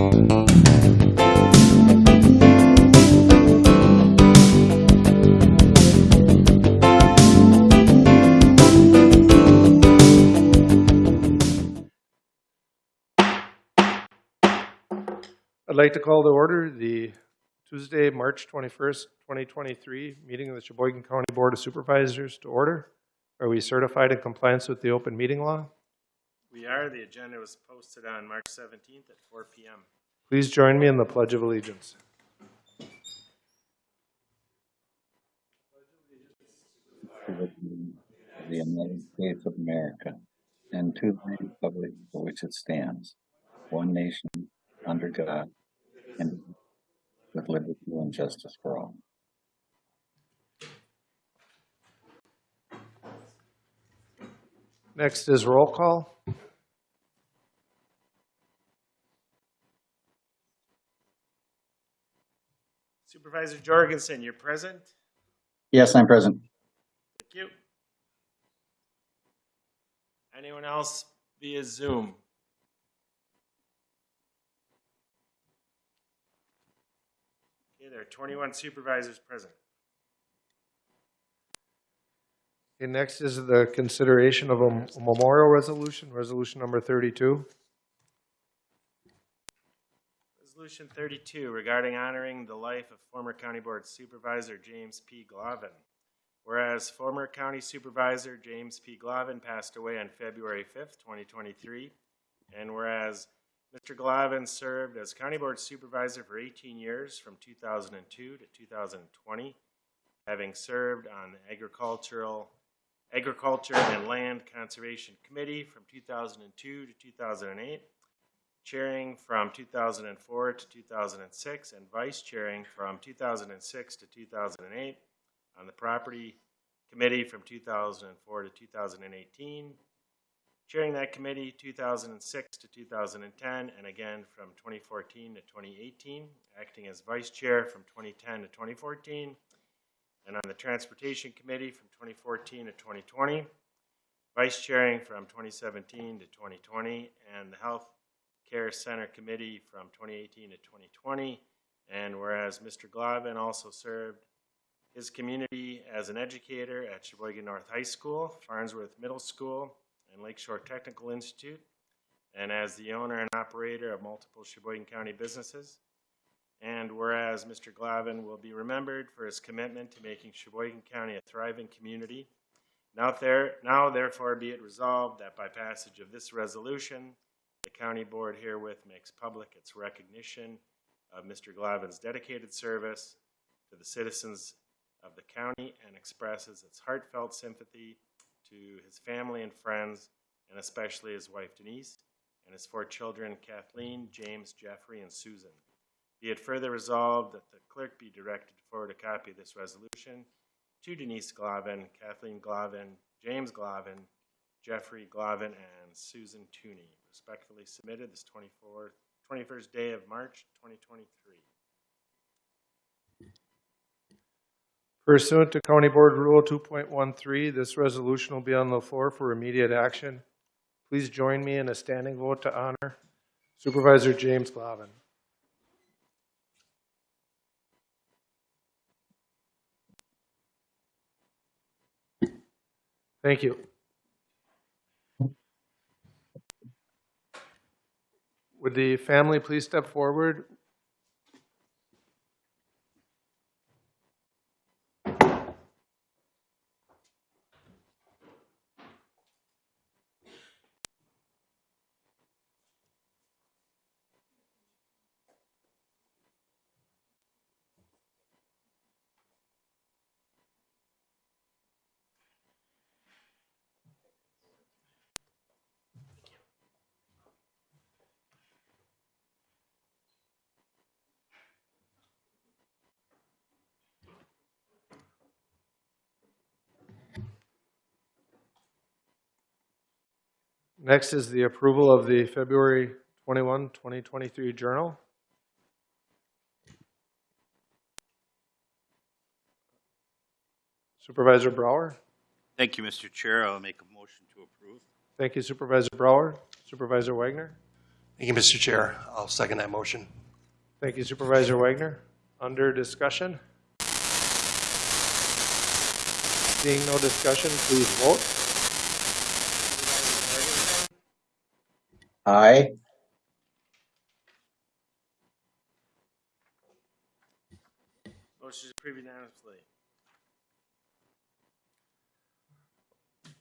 I'd like to call to order the Tuesday, March 21st, 2023 meeting of the Sheboygan County Board of Supervisors to order. Are we certified in compliance with the open meeting law? We are. The agenda was posted on March 17th at 4 PM. Please join me in the Pledge of Allegiance. to the of the United States of America and to the republic for which it stands, one nation, under God, and with liberty and justice for all. Next is roll call. Supervisor Jorgensen, you're present? Yes, I'm present. Thank you. Anyone else via Zoom? Okay, there are 21 supervisors present. Okay, next is the consideration of a memorial resolution, resolution number 32. Resolution 32 regarding honoring the life of former County Board Supervisor James P. Glavin. Whereas former County Supervisor James P. Glavin passed away on February 5th, 2023, and whereas Mr. Glavin served as County Board Supervisor for 18 years from 2002 to 2020, having served on the Agricultural, Agriculture and Land Conservation Committee from 2002 to 2008, chairing from 2004 to 2006 and vice chairing from 2006 to 2008 on the property committee from 2004 to 2018 chairing that committee 2006 to 2010 and again from 2014 to 2018 acting as vice chair from 2010 to 2014 and on the transportation committee from 2014 to 2020 vice chairing from 2017 to 2020 and the health Care Center Committee from 2018 to 2020. And whereas Mr. Glavin also served his community as an educator at Sheboygan North High School, Farnsworth Middle School, and Lakeshore Technical Institute, and as the owner and operator of multiple Sheboygan County businesses. And whereas Mr. Glavin will be remembered for his commitment to making Sheboygan County a thriving community, now, there, now therefore be it resolved that by passage of this resolution, the county board herewith makes public its recognition of Mr. Glavin's dedicated service to the citizens of the county and expresses its heartfelt sympathy to his family and friends, and especially his wife Denise and his four children Kathleen, James, Jeffrey, and Susan. Be it further resolved that the clerk be directed to forward a copy of this resolution to Denise Glavin, Kathleen Glavin, James Glavin, Jeffrey Glavin, and Susan Tooney. Respectfully submitted this 24th, 21st day of March, 2023. Pursuant to County Board Rule 2.13, this resolution will be on the floor for immediate action. Please join me in a standing vote to honor Supervisor James Glavin. Thank you. Would the family please step forward? Next is the approval of the February 21, 2023 journal. Supervisor Brower. Thank you, Mr. Chair. I'll make a motion to approve. Thank you Supervisor Brower. Supervisor Wagner. Thank you, Mr. Chair. I'll second that motion. Thank you Supervisor Wagner. Under discussion? Seeing no discussion, please vote. Aye. Motion is approved unanimously.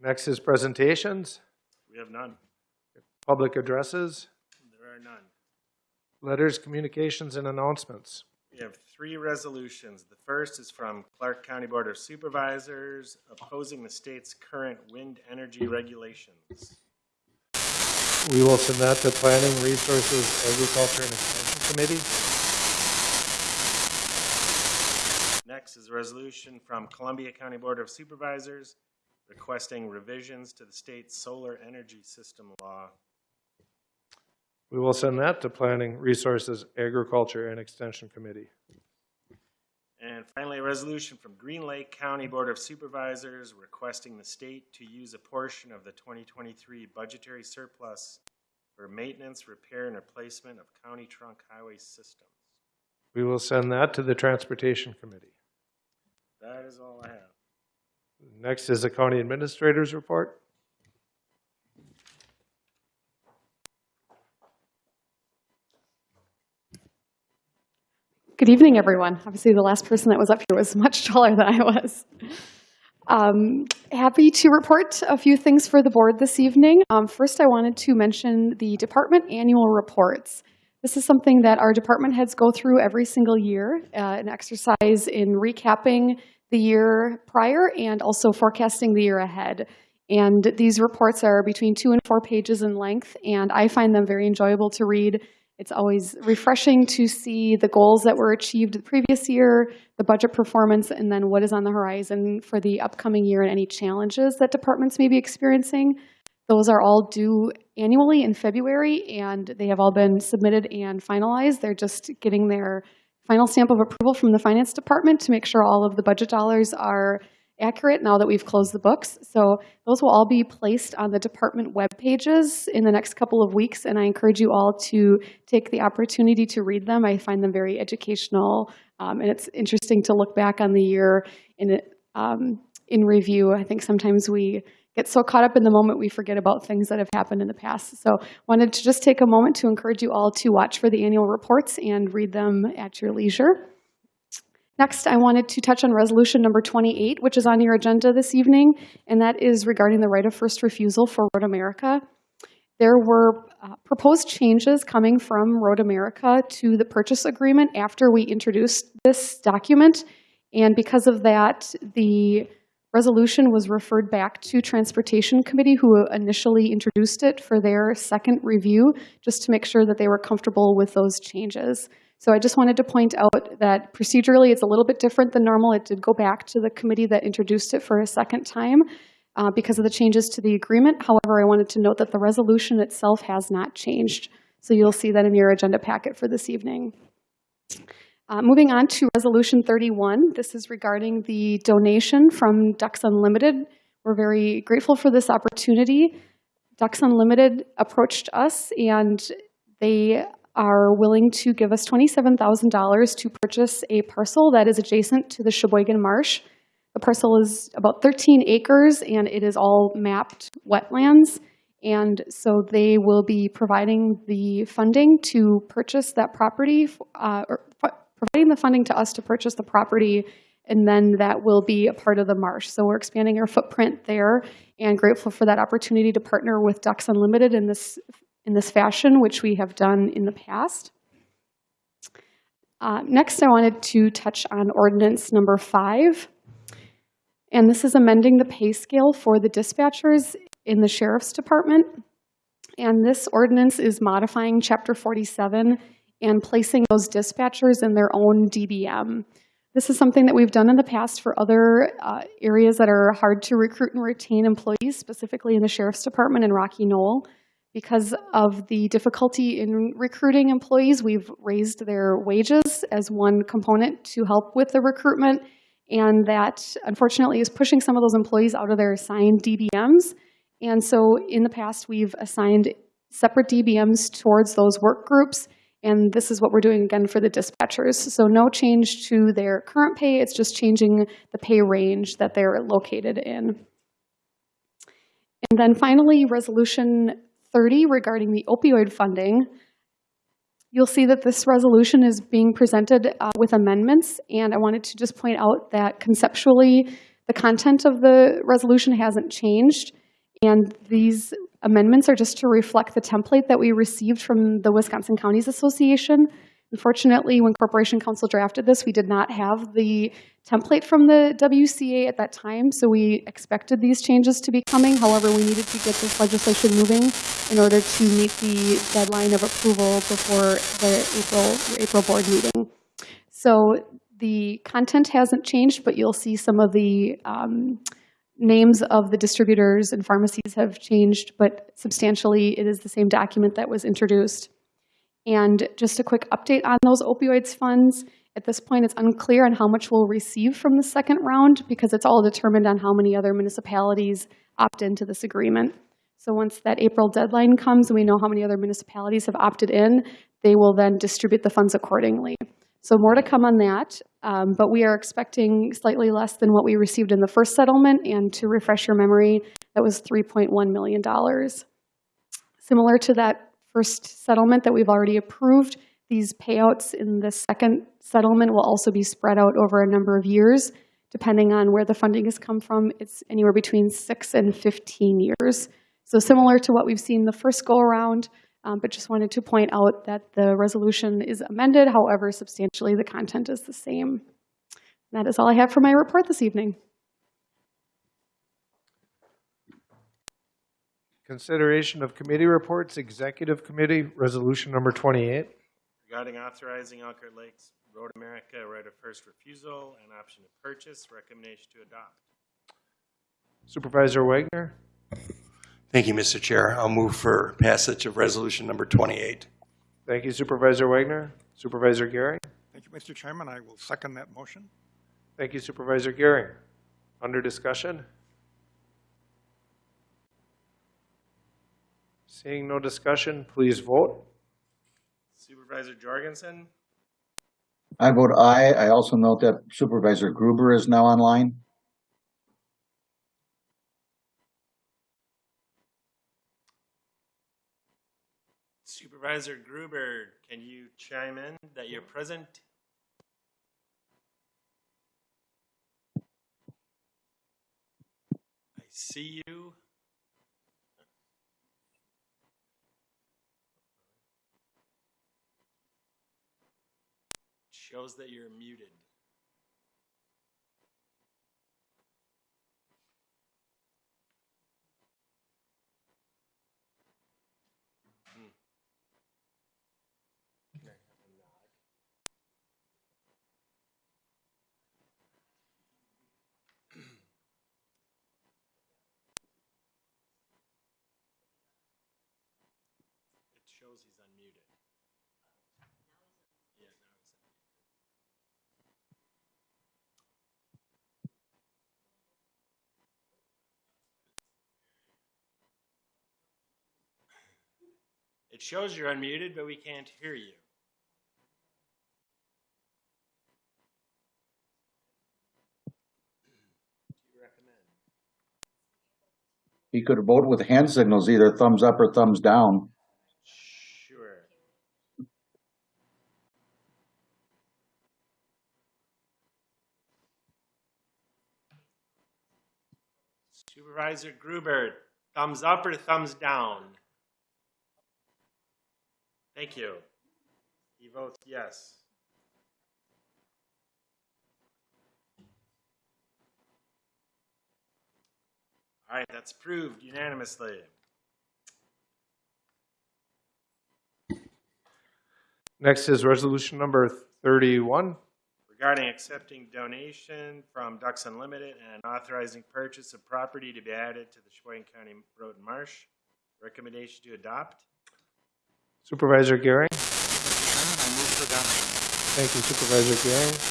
Next is presentations, We have none. public addresses, There are none. letters, communications, and announcements. We have three resolutions. The first is from Clark County Board of Supervisors opposing the state's current wind energy regulations. We will send that to Planning, Resources, Agriculture, and Extension Committee. Next is a resolution from Columbia County Board of Supervisors requesting revisions to the state's solar energy system law. We will send that to Planning, Resources, Agriculture, and Extension Committee. And finally, a resolution from Green Lake County Board of Supervisors requesting the state to use a portion of the 2023 budgetary surplus for maintenance, repair, and replacement of county trunk highway systems. We will send that to the Transportation Committee. That is all I have. Next is the County Administrator's Report. Good evening, everyone. Obviously, the last person that was up here was much taller than I was. Um, happy to report a few things for the board this evening. Um, first, I wanted to mention the department annual reports. This is something that our department heads go through every single year, uh, an exercise in recapping the year prior and also forecasting the year ahead. And these reports are between two and four pages in length, and I find them very enjoyable to read. It's always refreshing to see the goals that were achieved the previous year, the budget performance, and then what is on the horizon for the upcoming year and any challenges that departments may be experiencing. Those are all due annually in February, and they have all been submitted and finalized. They're just getting their final stamp of approval from the finance department to make sure all of the budget dollars are accurate now that we've closed the books. So those will all be placed on the department web pages in the next couple of weeks, and I encourage you all to take the opportunity to read them. I find them very educational, um, and it's interesting to look back on the year in, um, in review. I think sometimes we get so caught up in the moment we forget about things that have happened in the past. So wanted to just take a moment to encourage you all to watch for the annual reports and read them at your leisure. Next, I wanted to touch on resolution number 28, which is on your agenda this evening, and that is regarding the right of first refusal for Road America. There were uh, proposed changes coming from Road America to the purchase agreement after we introduced this document, and because of that, the resolution was referred back to Transportation Committee, who initially introduced it for their second review, just to make sure that they were comfortable with those changes. So I just wanted to point out that procedurally, it's a little bit different than normal. It did go back to the committee that introduced it for a second time uh, because of the changes to the agreement. However, I wanted to note that the resolution itself has not changed. So you'll see that in your agenda packet for this evening. Uh, moving on to Resolution 31, this is regarding the donation from Ducks Unlimited. We're very grateful for this opportunity. Ducks Unlimited approached us and they are willing to give us $27,000 to purchase a parcel that is adjacent to the Sheboygan Marsh. The parcel is about 13 acres and it is all mapped wetlands. And so they will be providing the funding to purchase that property, uh, or providing the funding to us to purchase the property, and then that will be a part of the marsh. So we're expanding our footprint there and grateful for that opportunity to partner with Ducks Unlimited in this in this fashion, which we have done in the past. Uh, next, I wanted to touch on ordinance number five. And this is amending the pay scale for the dispatchers in the Sheriff's Department. And this ordinance is modifying Chapter 47 and placing those dispatchers in their own DBM. This is something that we've done in the past for other uh, areas that are hard to recruit and retain employees, specifically in the Sheriff's Department in Rocky Knoll. Because of the difficulty in recruiting employees, we've raised their wages as one component to help with the recruitment, and that unfortunately is pushing some of those employees out of their assigned DBMs. And so in the past, we've assigned separate DBMs towards those work groups. And this is what we're doing again for the dispatchers. So no change to their current pay, it's just changing the pay range that they're located in. And then finally, Resolution 30 regarding the opioid funding. You'll see that this resolution is being presented uh, with amendments, and I wanted to just point out that conceptually, the content of the resolution hasn't changed, and these amendments are just to reflect the template that we received from the Wisconsin Counties Association. Unfortunately, when Corporation Counsel drafted this, we did not have the template from the WCA at that time, so we expected these changes to be coming. However, we needed to get this legislation moving in order to meet the deadline of approval before the April, April board meeting. So the content hasn't changed, but you'll see some of the um, names of the distributors and pharmacies have changed, but substantially, it is the same document that was introduced. And just a quick update on those opioids funds. At this point, it's unclear on how much we'll receive from the second round because it's all determined on how many other municipalities opt into this agreement. So once that April deadline comes and we know how many other municipalities have opted in, they will then distribute the funds accordingly. So more to come on that, um, but we are expecting slightly less than what we received in the first settlement. And to refresh your memory, that was $3.1 million. Similar to that first settlement that we've already approved, these payouts in the second settlement will also be spread out over a number of years. Depending on where the funding has come from, it's anywhere between six and 15 years. So similar to what we've seen the first go-around, um, but just wanted to point out that the resolution is amended. However, substantially, the content is the same. That is all I have for my report this evening. Consideration of committee reports, Executive Committee, Resolution Number 28. Regarding authorizing Elkhart Lakes Road America right of first refusal and option to purchase, recommendation to adopt. Supervisor Wagner, Thank you, Mr. Chair. I'll move for passage of resolution number 28. thank you Supervisor Wagner. Supervisor Gehring, Thank you, Mr. Chairman. I will second that motion. thank you Supervisor Gehring. Under discussion? Seeing no discussion, please vote. Supervisor Jorgensen, I vote aye. I also note that Supervisor Gruber is now online. Supervisor Gruber, can you chime in that you're present? I see you. Shows that you're muted. It shows he's unmuted. It shows you're unmuted, but we can't hear you. You? He could vote with hand signals, either thumbs up or thumbs down. Sure. Supervisor Gruber, thumbs up or thumbs down? Thank you. He votes yes. All right, that's approved unanimously. Next is Resolution Number 31. regarding accepting donation from Ducks Unlimited and authorizing purchase of property to be added to the Sheboygan County Road and Marsh. Recommendation to adopt. Supervisor Gehring, Mr. Chairman, I move for adoption. thank you Supervisor Gehring.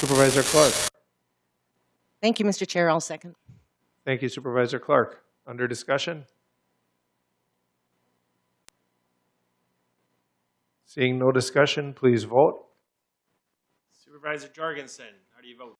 Supervisor Clark, Thank you, Mr. Chair. I'll second. thank you Supervisor Clark. Under discussion? Seeing no discussion, please vote. Supervisor Jorgensen, how do you vote?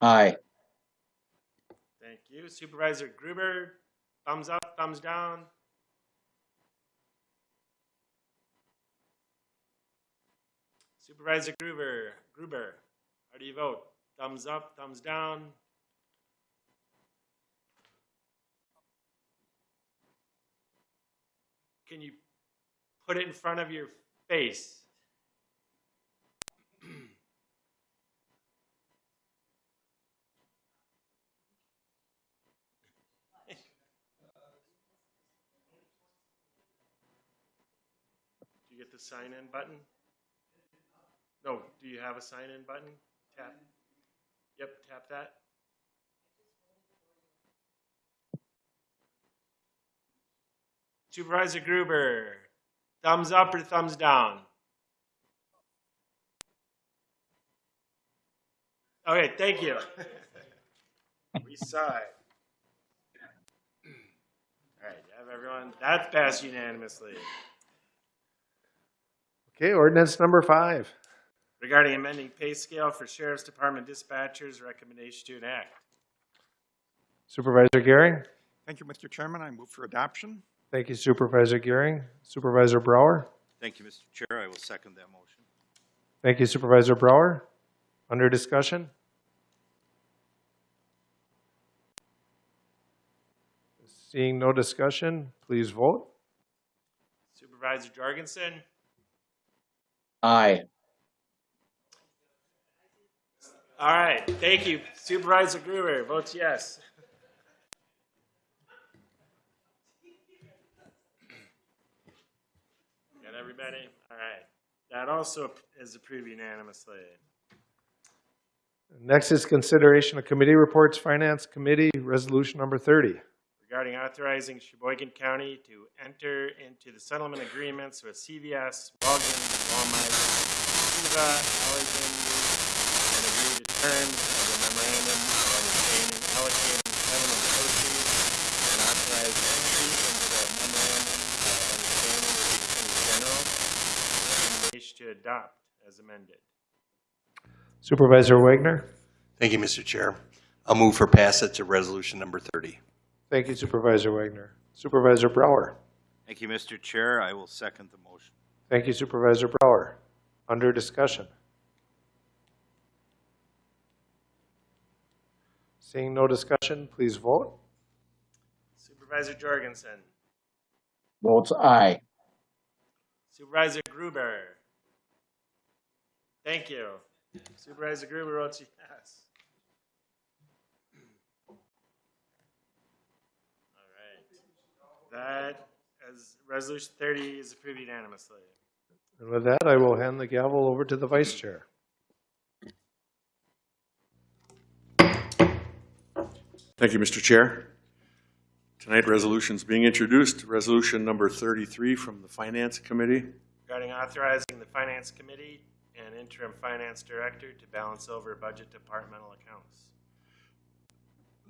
Aye. Thank you. Supervisor Gruber, thumbs up, thumbs down? Supervisor Gruber, Gruber, how do you vote? Thumbs up, thumbs down? Can you put it in front of your face? Sign in button? No, do you have a sign in button? Tap. Yep, tap that. Supervisor Gruber, thumbs up or thumbs down? Okay, thank you. We saw it. All right, have everyone, that's passed unanimously. Okay, ordinance number five. Regarding amending pay scale for Sheriff's Department dispatchers, recommendation to enact. Supervisor Gehring? Thank you, Mr. Chairman. I move for adoption. Thank you Supervisor Gehring. Supervisor Brower? Thank you, Mr. Chair. I will second that motion. Thank you Supervisor Brower. Under discussion? Seeing no discussion, please vote. Supervisor Jorgensen, Aye. all right, thank you. Supervisor Gruber votes yes. Got everybody? All right. That also is approved unanimously. Next is consideration of committee reports, Finance Committee, Resolution number 30. regarding authorizing Sheboygan County to enter into the settlement agreements with CVS, Walgreens, Walmart, Teva, Allergan, and agree to terms of the memorandum of understanding allocating settlement proceeds and authorize entry into the memorandum of understanding with the Attorney General. Recommendation to adopt as amended. Supervisor Wagner? Thank you, Mr. Chair. I'll move for passage of resolution number 30. Thank you Supervisor Wagner. Supervisor Brower? Thank you, Mr. Chair. I will second the motion. Thank you Supervisor Brower. Under discussion? Seeing no discussion, please vote. Supervisor Jorgensen, Votes aye. Supervisor Gruber. Thank you. Supervisor Gruber votes yes. All right. That, as resolution thirty is approved unanimously. And with that, I will hand the gavel over to the Vice Chair. Thank you, Mr. Chair. Tonight, resolution's being introduced, resolution number 33 from the Finance Committee. Regarding authorizing the finance committee and interim finance director to balance over budget departmental accounts.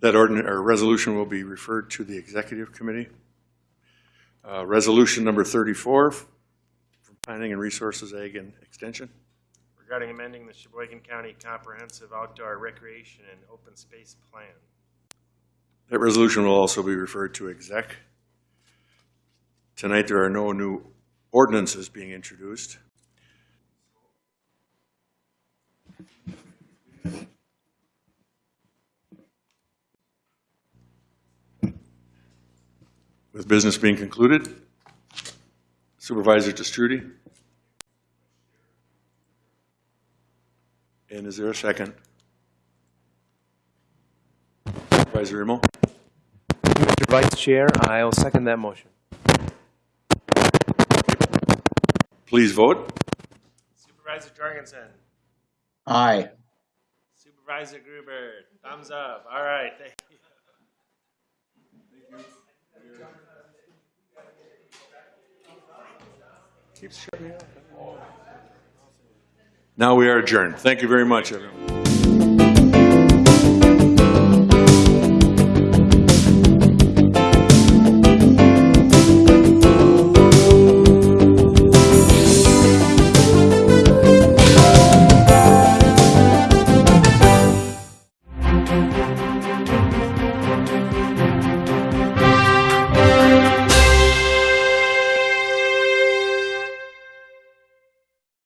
That ordinance, or resolution will be referred to the Executive Committee. Uh, Resolution number 34 from Planning and Resources, Ag and Extension. Regarding amending the Sheboygan County Comprehensive Outdoor Recreation and Open Space Plan. That resolution will also be referred to exec. Tonight, there are no new ordinances being introduced. With business being concluded, Supervisor Destrudy? And is there a second? Supervisor Remo? Mr. Vice Chair, I will second that motion. Please vote. Supervisor Jorgensen. Aye. Supervisor Gruber, thumbs up. All right, thank Now we are adjourned. Thank you very much, everyone.